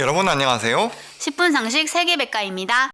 여러분 안녕하세요. 10분 상식 세계백과입니다.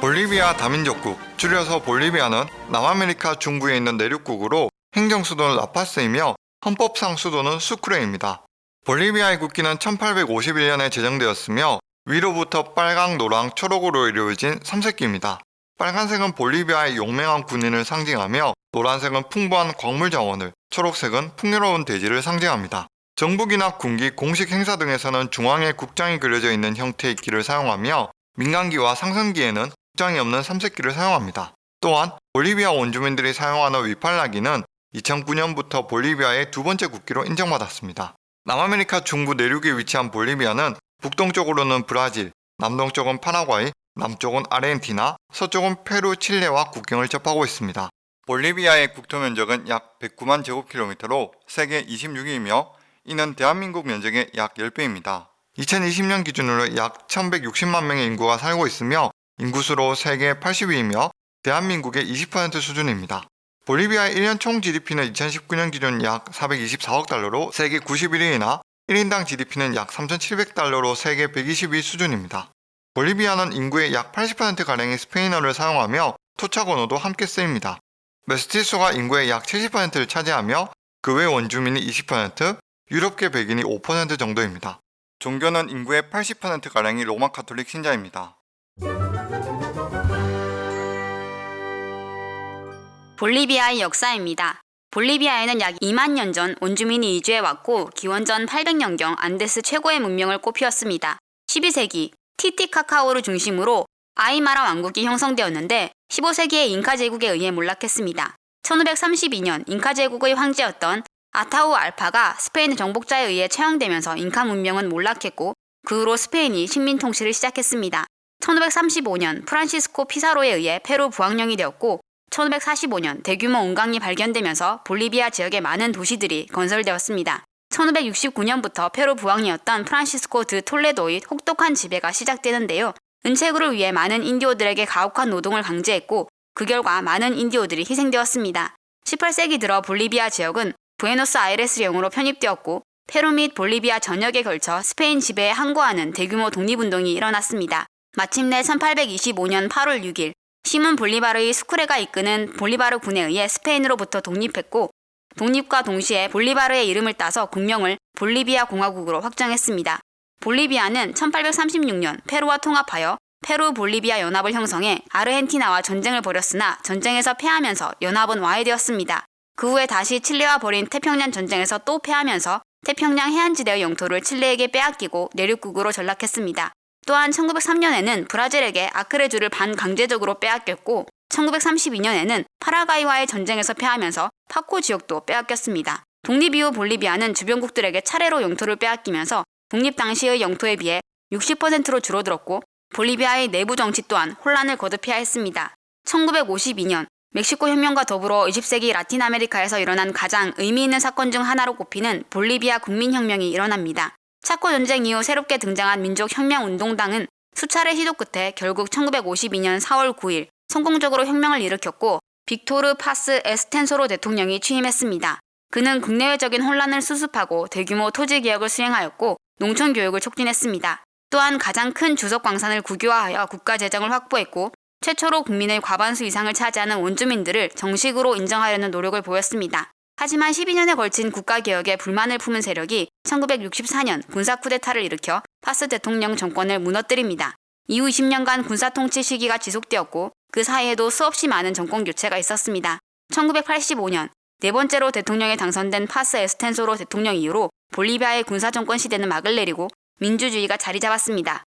볼리비아 다민족국, 줄여서 볼리비아는 남아메리카 중부에 있는 내륙국으로 행정 수도는 라파스이며 헌법상 수도는 수크레입니다. 볼리비아의 국기는 1851년에 제정되었으며 위로부터 빨강, 노랑, 초록으로 이루어진 삼색기입니다. 빨간색은 볼리비아의 용맹한 군인을 상징하며 노란색은 풍부한 광물 자원을, 초록색은 풍요로운 대지를 상징합니다. 정부기나 군기, 공식 행사 등에서는 중앙에 국장이 그려져 있는 형태의 기를 사용하며 민간기와 상승기에는 국장이 없는 삼색기를 사용합니다. 또한 볼리비아 원주민들이 사용하는 위팔라기는 2009년부터 볼리비아의 두 번째 국기로 인정받았습니다. 남아메리카 중부 내륙에 위치한 볼리비아는 북동쪽으로는 브라질, 남동쪽은 파라과이, 남쪽은 아르헨티나, 서쪽은 페루, 칠레와 국경을 접하고 있습니다. 볼리비아의 국토 면적은 약 109만 제곱킬로미터로 세계 26위이며 이는 대한민국 면적의 약 10배입니다. 2020년 기준으로 약 1160만 명의 인구가 살고 있으며 인구수로 세계 80위이며 대한민국의 20% 수준입니다. 볼리비아의 1년 총 GDP는 2019년 기준 약 424억 달러로 세계 91위이나 1인당 GDP는 약 3,700달러로 세계 120위 수준입니다. 볼리비아는 인구의 약 80%가량이 스페인어를 사용하며 토착 언어도 함께 쓰입니다. 메스티소가 인구의 약 70%를 차지하며 그 외 원주민이 20%, 유럽계 백인이 5% 정도입니다. 종교는 인구의 80%가량이 로마 카톨릭 신자입니다. 볼리비아의 역사입니다. 볼리비아에는 약 2만 년전 원주민이 이주해 왔고 기원전 800년경 안데스 최고의 문명을 꽃피웠습니다. 12세기 티티카카호를 중심으로 아이마라 왕국이 형성되었는데 15세기에 잉카 제국에 의해 몰락했습니다. 1532년 잉카 제국의 황제였던 아타우알파가 스페인 정복자에 의해 처형되면서 잉카 문명은 몰락했고 그 후로 스페인이 식민 통치를 시작했습니다. 1535년 프란시스코 피사로에 의해 페루 부왕령이 되었고 1545년 대규모 은광이 발견되면서 볼리비아 지역의 많은 도시들이 건설되었습니다. 1569년부터 페루 부왕이었던 프란시스코 드 톨레도의 혹독한 지배가 시작되는데요. 은 채굴을 위해 많은 인디오들에게 가혹한 노동을 강제했고 그 결과 많은 인디오들이 희생되었습니다. 18세기 들어 볼리비아 지역은 부에노스아이레스령으로 편입되었고 페루 및 볼리비아 전역에 걸쳐 스페인 지배에 항거하는 대규모 독립운동이 일어났습니다. 마침내 1825년 8월 6일 시몬 볼리바르의 스쿠레가 이끄는 볼리바르 군에 의해 스페인으로부터 독립했고 독립과 동시에 볼리바르의 이름을 따서 국명을 볼리비아 공화국으로 확정했습니다. 볼리비아는 1836년 페루와 통합하여 페루 볼리비아 연합을 형성해 아르헨티나와 전쟁을 벌였으나 전쟁에서 패하면서 연합은 와해되었습니다. 그 후에 다시 칠레와 벌인 태평양 전쟁에서 또 패하면서 태평양 해안지대의 영토를 칠레에게 빼앗기고 내륙국으로 전락했습니다. 또한 1903년에는 브라질에게 아크레주를 반강제적으로 빼앗겼고 1932년에는 파라과이와의 전쟁에서 패하면서 파코 지역도 빼앗겼습니다. 독립 이후 볼리비아는 주변국들에게 차례로 영토를 빼앗기면서 독립 당시의 영토에 비해 60%로 줄어들었고 볼리비아의 내부 정치 또한 혼란을 거듭해야 했습니다. 1952년 멕시코 혁명과 더불어 20세기 라틴 아메리카에서 일어난 가장 의미 있는 사건 중 하나로 꼽히는 볼리비아 국민혁명이 일어납니다. 차코 전쟁 이후 새롭게 등장한 민족혁명운동당은 수차례 시도 끝에 결국 1952년 4월 9일 성공적으로 혁명을 일으켰고 빅토르 파스 에스텐소로 대통령이 취임했습니다. 그는 국내외적인 혼란을 수습하고 대규모 토지 개혁을 수행하였고 농촌 교육을 촉진했습니다. 또한 가장 큰 주석 광산을 국유화하여 국가 재정을 확보했고 최초로 국민의 과반수 이상을 차지하는 원주민들을 정식으로 인정하려는 노력을 보였습니다. 하지만 12년에 걸친 국가개혁에 불만을 품은 세력이 1964년 군사 쿠데타를 일으켜 파스 대통령 정권을 무너뜨립니다. 이후 20년간 군사 통치 시기가 지속되었고 그 사이에도 수없이 많은 정권 교체가 있었습니다. 1985년 네 번째로 대통령에 당선된 파스 에스텐소로 대통령 이후로 볼리비아의 군사 정권 시대는 막을 내리고 민주주의가 자리 잡았습니다.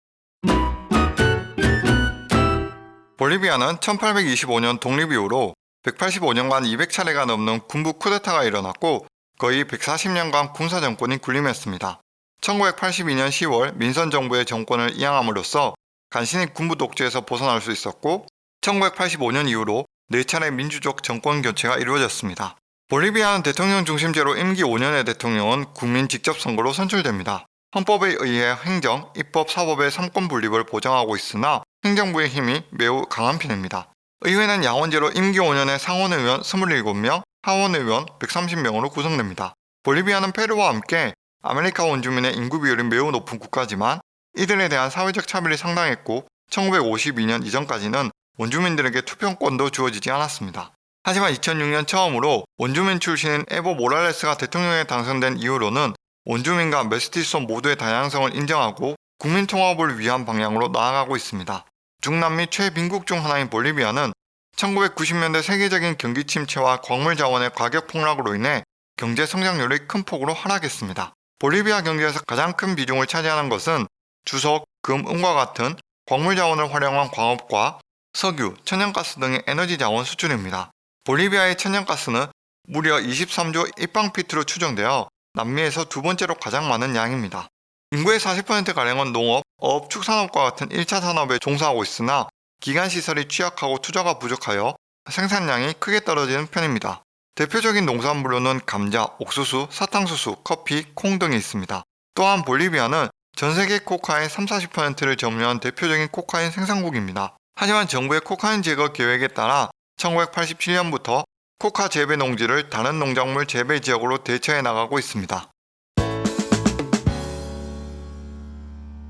볼리비아는 1825년 독립 이후로 185년간 200차례가 넘는 군부 쿠데타가 일어났고 거의 140년간 군사 정권이 군림했습니다. 1982년 10월 민선 정부의 정권을 이양함으로써 간신히 군부 독재에서 벗어날 수 있었고 1985년 이후로 4차례 민주적 정권 교체가 이루어졌습니다. 볼리비아는 대통령 중심제로 임기 5년의 대통령은 국민 직접 선거로 선출됩니다. 헌법에 의해 행정, 입법, 사법의 삼권 분립을 보장하고 있으나 행정부의 힘이 매우 강한 편입니다. 의회는 양원제로 임기 5년의 상원의원 27명, 하원의원 130명으로 구성됩니다. 볼리비아는 페루와 함께 아메리카 원주민의 인구 비율이 매우 높은 국가지만 이들에 대한 사회적 차별이 상당했고 1952년 이전까지는 원주민들에게 투표권도 주어지지 않았습니다. 하지만 2006년 처음으로 원주민 출신인 에보 모랄레스가 대통령에 당선된 이후로는 원주민과 메스티소 모두의 다양성을 인정하고 국민 통합을 위한 방향으로 나아가고 있습니다. 중남미 최빈국 중 하나인 볼리비아는 1990년대 세계적인 경기 침체와 광물 자원의 가격 폭락으로 인해 경제 성장률이 큰 폭으로 하락했습니다. 볼리비아 경제에서 가장 큰 비중을 차지하는 것은 주석, 금, 은과 같은 광물 자원을 활용한 광업과 석유, 천연가스 등의 에너지 자원 수출입니다. 볼리비아의 천연가스는 무려 23조 입방피트로 추정되어 남미에서 두 번째로 가장 많은 양입니다. 인구의 40%가량은 농업, 어업, 축산업과 같은 1차 산업에 종사하고 있으나 기간시설이 취약하고 투자가 부족하여 생산량이 크게 떨어지는 편입니다. 대표적인 농산물로는 감자, 옥수수, 사탕수수, 커피, 콩 등이 있습니다. 또한 볼리비아는 전 세계 코카인 30-40%를 점유한 대표적인 코카인 생산국입니다. 하지만 정부의 코카인 제거 계획에 따라 1987년부터 코카 재배 농지를 다른 농작물 재배 지역으로 대처해 나가고 있습니다.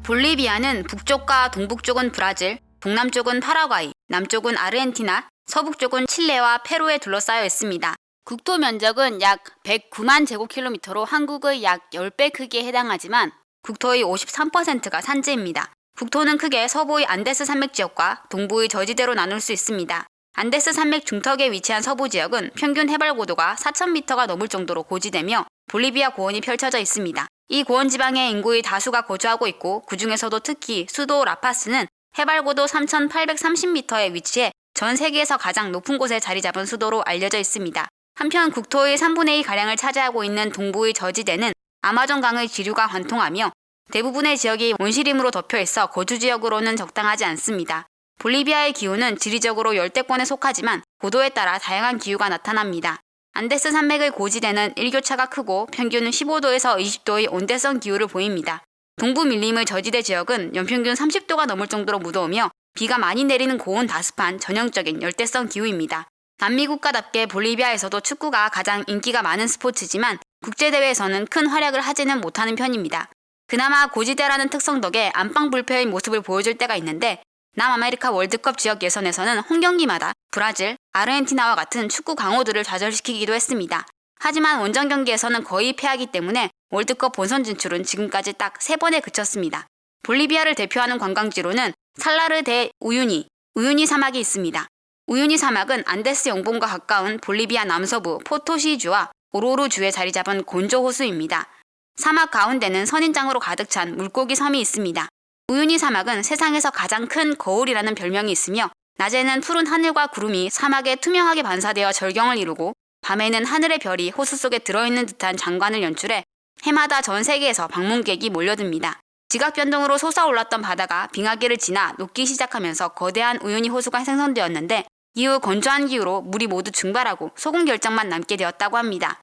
볼리비아는 북쪽과 동북쪽은 브라질, 동남쪽은 파라과이, 남쪽은 아르헨티나, 서북쪽은 칠레와 페루에 둘러싸여 있습니다. 국토 면적은 약 109만 제곱킬로미터로 한국의 약 10배 크기에 해당하지만 국토의 53%가 산지입니다. 국토는 크게 서부의 안데스 산맥 지역과 동부의 저지대로 나눌 수 있습니다. 안데스 산맥 중턱에 위치한 서부 지역은 평균 해발 고도가 4,000m가 넘을 정도로 고지되며 볼리비아 고원이 펼쳐져 있습니다. 이 고원 지방의 인구의 다수가 거주하고 있고 그 중에서도 특히 수도 라파스는 해발 고도 3,830m에 위치해 전 세계에서 가장 높은 곳에 자리 잡은 수도로 알려져 있습니다. 한편 국토의 3분의 2가량을 차지하고 있는 동부의 저지대는 아마존강의 지류가 관통하며 대부분의 지역이 온실림으로 덮여 있어 거주 지역으로는 적당하지 않습니다. 볼리비아의 기후는 지리적으로 열대권에 속하지만 고도에 따라 다양한 기후가 나타납니다. 안데스 산맥의 고지대는 일교차가 크고 평균 15도에서 20도의 온대성 기후를 보입니다. 동부 밀림의 저지대 지역은 연평균 30도가 넘을 정도로 무더우며 비가 많이 내리는 고온 다습한 전형적인 열대성 기후입니다. 남미 국가답게 볼리비아에서도 축구가 가장 인기가 많은 스포츠지만 국제대회에서는 큰 활약을 하지는 못하는 편입니다. 그나마 고지대라는 특성 덕에 안방 불패의 모습을 보여줄 때가 있는데 남아메리카 월드컵 지역 예선에서는 홈 경기마다 브라질, 아르헨티나와 같은 축구 강호들을 좌절시키기도 했습니다. 하지만 원정 경기에서는 거의 패하기 때문에 월드컵 본선 진출은 지금까지 딱 3번에 그쳤습니다. 볼리비아를 대표하는 관광지로는 살라르 데 우유니, 우유니 사막이 있습니다. 우유니 사막은 안데스 영봉과 가까운 볼리비아 남서부 포토시주와 오로루주에 자리 잡은 곤조 호수입니다. 사막 가운데는 선인장으로 가득 찬 물고기 섬이 있습니다. 우유니 사막은 세상에서 가장 큰 거울이라는 별명이 있으며 낮에는 푸른 하늘과 구름이 사막에 투명하게 반사되어 절경을 이루고 밤에는 하늘의 별이 호수 속에 들어있는 듯한 장관을 연출해 해마다 전 세계에서 방문객이 몰려듭니다. 지각 변동으로 솟아올랐던 바다가 빙하기를 지나 녹기 시작하면서 거대한 우유니 호수가 생성되었는데 이후 건조한 기후로 물이 모두 증발하고 소금 결정만 남게 되었다고 합니다.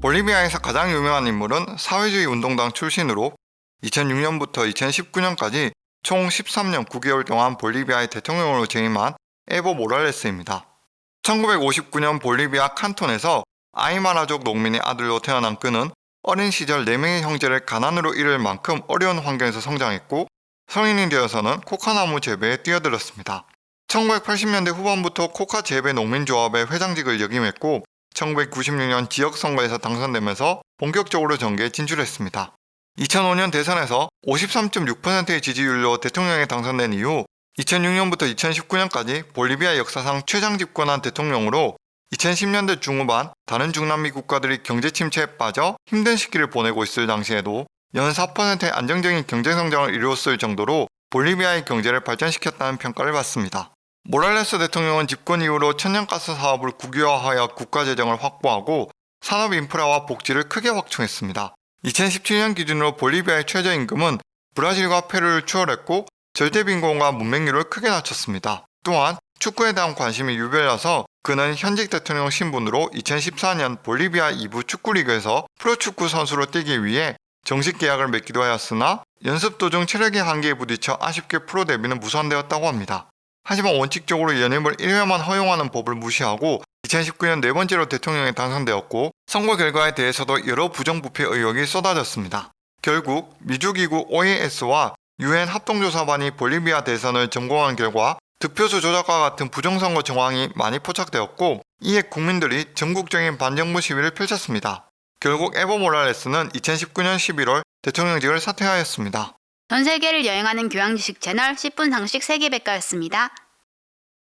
볼리비아에서 가장 유명한 인물은 사회주의 운동당 출신으로 2006년부터 2019년까지 총 13년 9개월 동안 볼리비아의 대통령으로 재임한 에보 모랄레스입니다. 1959년 볼리비아 칸톤에서 아이마라족 농민의 아들로 태어난 그는 어린 시절 4명의 형제를 가난으로 잃을 만큼 어려운 환경에서 성장했고 성인이 되어서는 코카나무 재배에 뛰어들었습니다. 1980년대 후반부터 코카 재배 농민조합의 회장직을 역임했고 1996년 지역선거에서 당선되면서 본격적으로 정계에 진출했습니다. 2005년 대선에서 53.6%의 지지율로 대통령에 당선된 이후 2006년부터 2019년까지 볼리비아 역사상 최장 집권한 대통령으로 2010년대 중후반 다른 중남미 국가들이 경제 침체에 빠져 힘든 시기를 보내고 있을 당시에도 연 4%의 안정적인 경제 성장을 이루었을 정도로 볼리비아의 경제를 발전시켰다는 평가를 받습니다. 모랄레스 대통령은 집권 이후로 천연가스 사업을 국유화하여 국가 재정을 확보하고 산업 인프라와 복지를 크게 확충했습니다. 2017년 기준으로 볼리비아의 최저임금은 브라질과 페루를 추월했고 절대빈곤과 문맹률을 크게 낮췄습니다. 또한 축구에 대한 관심이 유별나서 그는 현직 대통령 신분으로 2014년 볼리비아 2부 축구리그에서 프로축구 선수로 뛰기 위해 정식 계약을 맺기도 하였으나 연습 도중 체력의 한계에 부딪혀 아쉽게 프로 데뷔는 무산되었다고 합니다. 하지만 원칙적으로 연임을 1회만 허용하는 법을 무시하고 2019년 네 번째로 대통령에 당선되었고 선거 결과에 대해서도 여러 부정부패 의혹이 쏟아졌습니다. 결국 미주기구 OAS와 유엔 합동조사반이 볼리비아 대선을 점검한 결과 득표수 조작과 같은 부정선거 정황이 많이 포착되었고 이에 국민들이 전국적인 반정부 시위를 펼쳤습니다. 결국 에보 모랄레스는 2019년 11월 대통령직을 사퇴하였습니다. 전 세계를 여행하는 교양 지식 채널 10분 상식 세계백과였습니다.